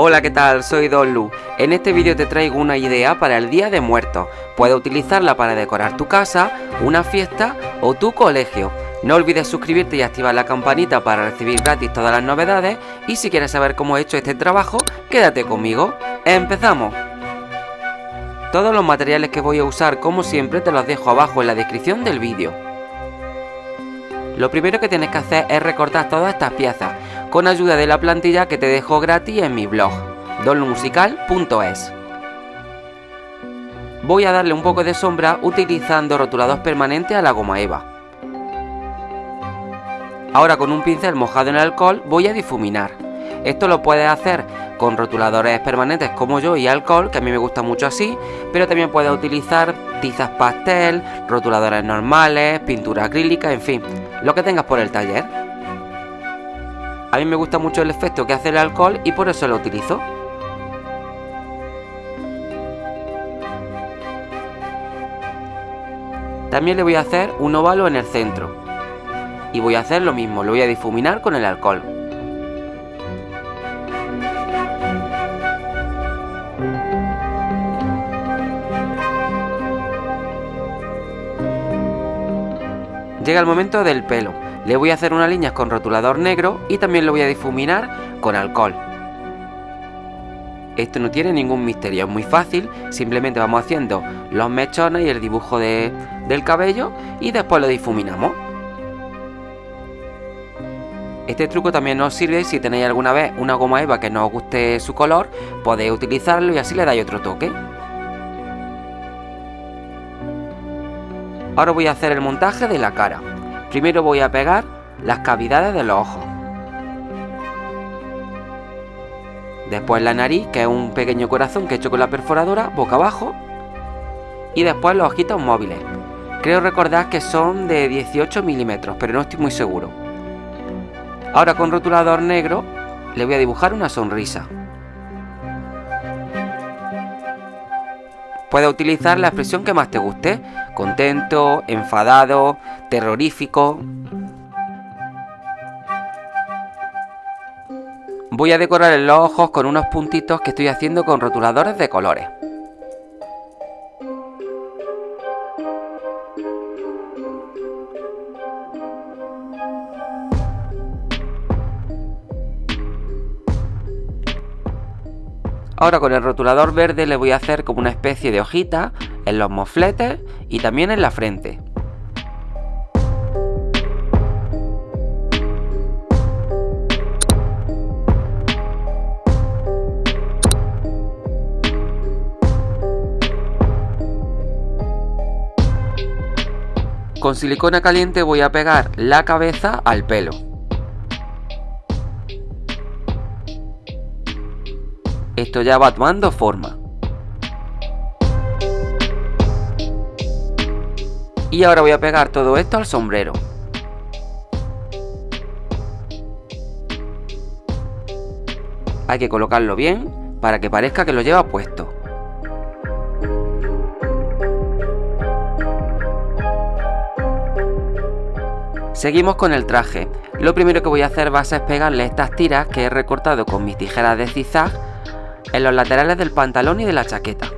Hola, ¿qué tal? Soy Don Lu. En este vídeo te traigo una idea para el Día de Muertos. Puedes utilizarla para decorar tu casa, una fiesta o tu colegio. No olvides suscribirte y activar la campanita para recibir gratis todas las novedades y si quieres saber cómo he hecho este trabajo, quédate conmigo. ¡Empezamos! Todos los materiales que voy a usar como siempre te los dejo abajo en la descripción del vídeo. Lo primero que tienes que hacer es recortar todas estas piezas con ayuda de la plantilla que te dejo gratis en mi blog, donlumusical.es. Voy a darle un poco de sombra utilizando rotulador permanente a la goma eva. Ahora con un pincel mojado en alcohol voy a difuminar. Esto lo puedes hacer con rotuladores permanentes como yo y alcohol, que a mí me gusta mucho así, pero también puedes utilizar tizas pastel, rotuladores normales, pintura acrílica, en fin, lo que tengas por el taller. A mí me gusta mucho el efecto que hace el alcohol y por eso lo utilizo. También le voy a hacer un óvalo en el centro. Y voy a hacer lo mismo, lo voy a difuminar con el alcohol. Llega el momento del pelo. Le voy a hacer unas líneas con rotulador negro y también lo voy a difuminar con alcohol. Esto no tiene ningún misterio, es muy fácil, simplemente vamos haciendo los mechones y el dibujo del cabello y después lo difuminamos. Este truco también nos sirve si tenéis alguna vez una goma eva que no os guste su color, podéis utilizarlo y así le dais otro toque. Ahora voy a hacer el montaje de la cara. Primero voy a pegar las cavidades de los ojos. Después la nariz, que es un pequeño corazón que he hecho con la perforadora, boca abajo. Y después los ojitos móviles. Creo recordar que son de 18 milímetros, pero no estoy muy seguro. Ahora con rotulador negro le voy a dibujar una sonrisa. Puedes utilizar la expresión que más te guste, contento, enfadado, terrorífico. Voy a decorar los ojos con unos puntitos que estoy haciendo con rotuladores de colores. Ahora con el rotulador verde le voy a hacer como una especie de hojita en los mofletes y también en la frente. Con silicona caliente voy a pegar la cabeza al pelo. Esto ya va tomando forma. Y ahora voy a pegar todo esto al sombrero. Hay que colocarlo bien para que parezca que lo lleva puesto. Seguimos con el traje. Lo primero que voy a hacer va a ser pegarle estas tiras que he recortado con mis tijeras de zigzag en los laterales del pantalón y de la chaqueta.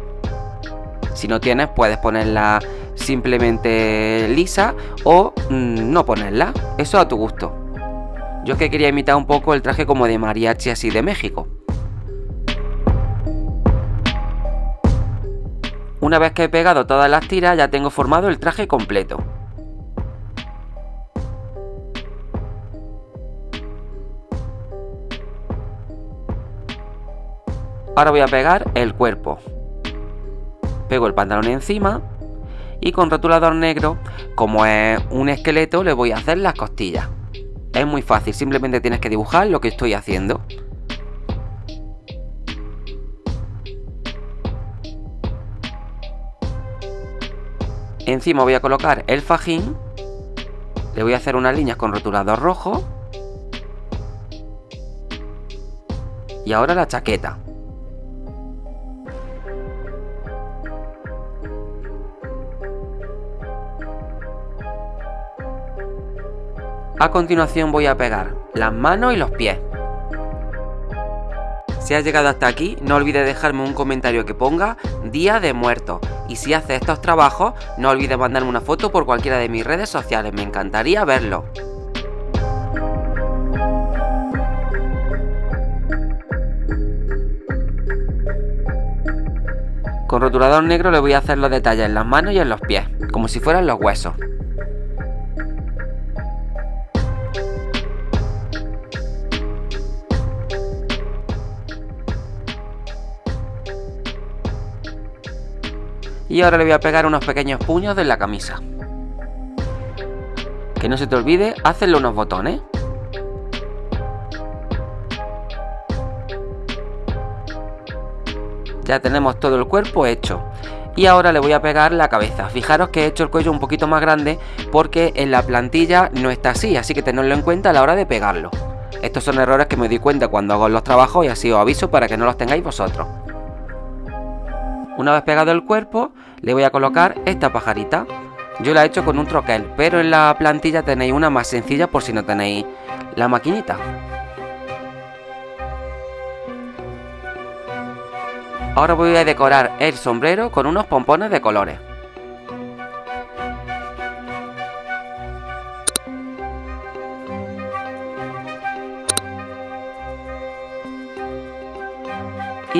Si no tienes, puedes ponerla simplemente lisa o mm, no ponerla. Eso a tu gusto. Yo es que quería imitar un poco el traje como de mariachi así de México. Una vez que he pegado todas las tiras ya tengo formado el traje completo. Ahora voy a pegar el cuerpo. Pego el pantalón encima y con rotulador negro, como es un esqueleto, le voy a hacer las costillas. Es muy fácil, simplemente tienes que dibujar lo que estoy haciendo. Encima voy a colocar el fajín. Le voy a hacer unas líneas con rotulador rojo. Y ahora la chaqueta. A continuación voy a pegar las manos y los pies. Si has llegado hasta aquí, no olvides dejarme un comentario que ponga Día de Muertos. Y si haces estos trabajos, no olvides mandarme una foto por cualquiera de mis redes sociales, me encantaría verlo. Con rotulador negro le voy a hacer los detalles en las manos y en los pies, como si fueran los huesos. Y ahora le voy a pegar unos pequeños puños de la camisa. Que no se te olvide hacerle unos botones. Ya tenemos todo el cuerpo hecho. Y ahora le voy a pegar la cabeza. Fijaros que he hecho el cuello un poquito más grande porque en la plantilla no está así, así que tenedlo en cuenta a la hora de pegarlo. Estos son errores que me di cuenta cuando hago los trabajos y así os aviso para que no los tengáis vosotros. Una vez pegado el cuerpo, le voy a colocar esta pajarita. Yo la he hecho con un troquel, pero en la plantilla tenéis una más sencilla por si no tenéis la maquinita. Ahora voy a decorar el sombrero con unos pompones de colores.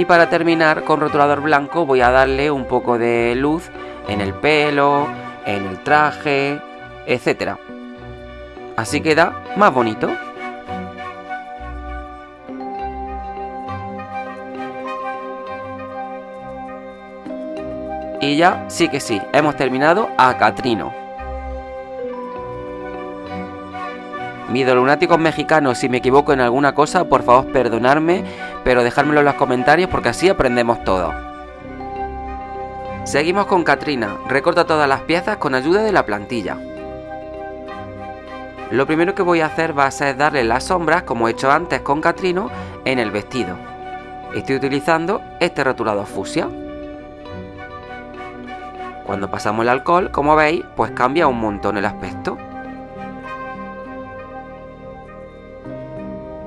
Y para terminar con rotulador blanco voy a darle un poco de luz en el pelo, en el traje, etc. Así queda más bonito. Y ya, sí que sí, hemos terminado a Catrino. Mis lunáticos mexicanos, si me equivoco en alguna cosa, por favor perdonadme, pero dejármelo en los comentarios porque así aprendemos todo. Seguimos con Katrina, recorta todas las piezas con ayuda de la plantilla. Lo primero que voy a hacer va a ser darle las sombras, como he hecho antes con Catrino, en el vestido. Estoy utilizando este rotulador fusia. Cuando pasamos el alcohol, como veis, pues cambia un montón el aspecto.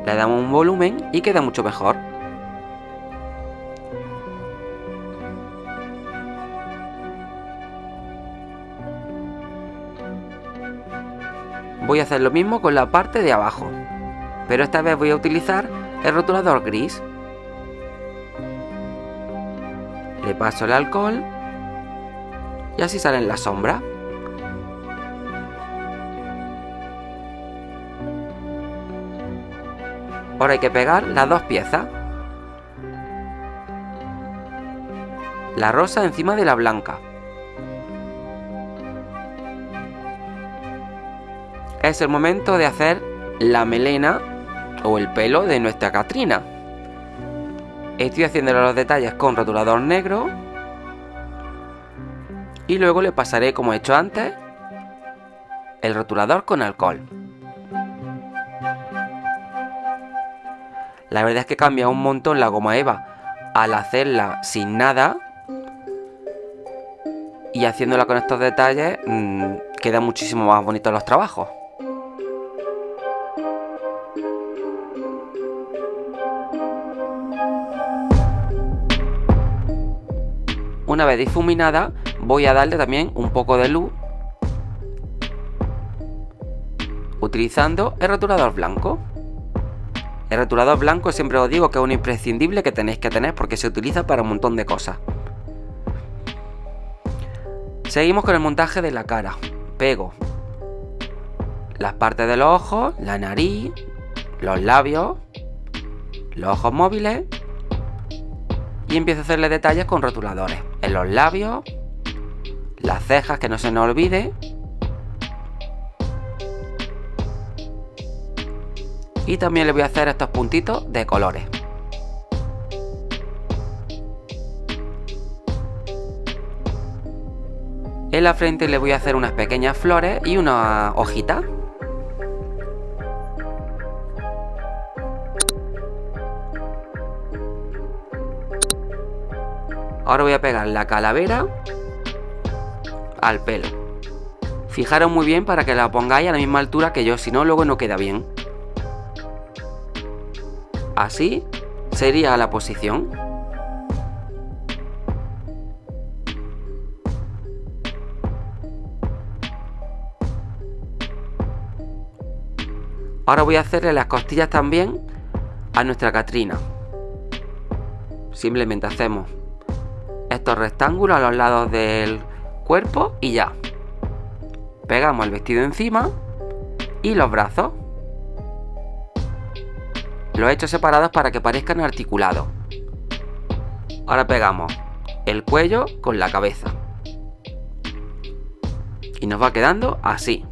Le damos un volumen y queda mucho mejor. Voy a hacer lo mismo con la parte de abajo, pero esta vez voy a utilizar el rotulador gris. Le paso el alcohol y así salen las sombras. Ahora hay que pegar las dos piezas. La rosa encima de la blanca. Es el momento de hacer la melena o el pelo de nuestra Catrina. Estoy haciendo los detalles con rotulador negro. Y luego le pasaré, como he hecho antes, el rotulador con alcohol. La verdad es que cambia un montón la goma eva al hacerla sin nada. Y haciéndola con estos detalles mmm, queda muchísimo más bonito los trabajos. Una vez difuminada voy a darle también un poco de luz utilizando el rotulador blanco. El rotulador blanco siempre os digo que es un imprescindible que tenéis que tener porque se utiliza para un montón de cosas. Seguimos con el montaje de la cara. Pego las partes de los ojos, la nariz, los labios, los ojos móviles y empiezo a hacerle detalles con rotuladores en los labios, las cejas que no se nos olvide y también le voy a hacer estos puntitos de colores. En la frente le voy a hacer unas pequeñas flores y una hojita. Ahora voy a pegar la calavera al pelo. Fijaros muy bien para que la pongáis a la misma altura que yo, si no luego no queda bien. Así sería la posición. Ahora voy a hacerle las costillas también a nuestra Catrina. Simplemente hacemos estos rectángulos a los lados del cuerpo y ya. Pegamos el vestido encima y los brazos. Los he hecho separados para que parezcan articulados. Ahora pegamos el cuello con la cabeza. Y nos va quedando así.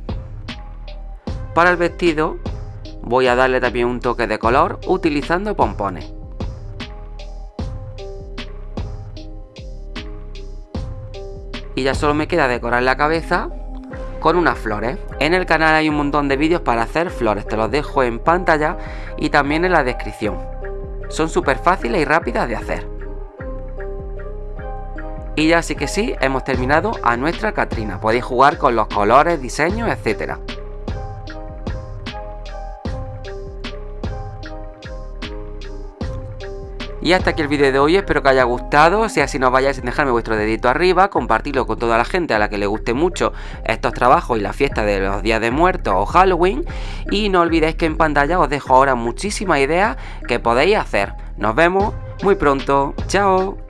Para el vestido voy a darle también un toque de color utilizando pompones. Y ya solo me queda decorar la cabeza con unas flores. En el canal hay un montón de vídeos para hacer flores, te los dejo en pantalla y también en la descripción. Son súper fáciles y rápidas de hacer. Y ya sí que sí, hemos terminado a nuestra Catrina. Podéis jugar con los colores, diseños, etcétera. Y hasta aquí el vídeo de hoy, espero que haya gustado, si así no vayáis dejarme vuestro dedito arriba, compartirlo con toda la gente a la que le guste mucho estos trabajos y la fiesta de los días de muertos o Halloween. Y no olvidéis que en pantalla os dejo ahora muchísimas ideas que podéis hacer. Nos vemos muy pronto, chao.